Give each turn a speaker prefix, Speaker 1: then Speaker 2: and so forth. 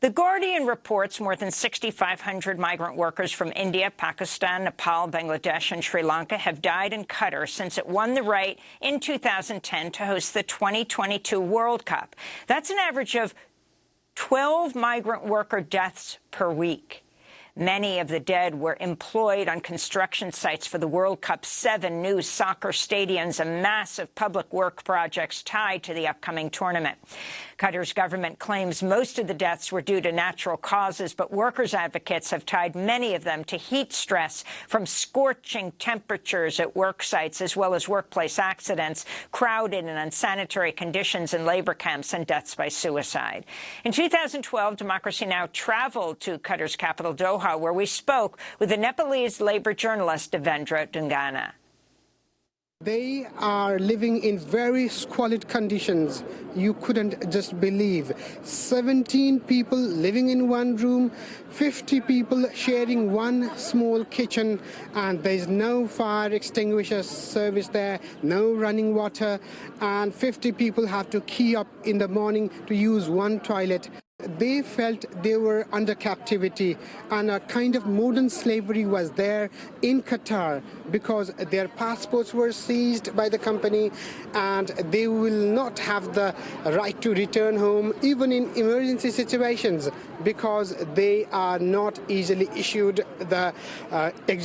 Speaker 1: The Guardian reports more than 6,500 migrant workers from India, Pakistan, Nepal, Bangladesh and Sri Lanka have died in Qatar since it won the right in 2010 to host the 2022 World Cup. That's an average of 12 migrant worker deaths per week. Many of the dead were employed on construction sites for the World Cup, seven new soccer stadiums and massive public work projects tied to the upcoming tournament. Qatar's government claims most of the deaths were due to natural causes, but workers' advocates have tied many of them to heat stress from scorching temperatures at work sites, as well as workplace accidents, crowded and unsanitary conditions in labor camps, and deaths by suicide. In 2012, Democracy Now! traveled to Qatar's capital, Doha, where we spoke with the Nepalese labor journalist Devendra Dungana.
Speaker 2: They are living in very squalid conditions. You couldn't just believe. 17 people living in one room, 50 people sharing one small kitchen, and there's no fire extinguisher service there, no running water, and 50 people have to key up in the morning to use one toilet. They felt they were under captivity and a kind of modern slavery was there in Qatar because their passports were seized by the company and they will not have the right to return home even in emergency situations because they are not easily issued the uh, exit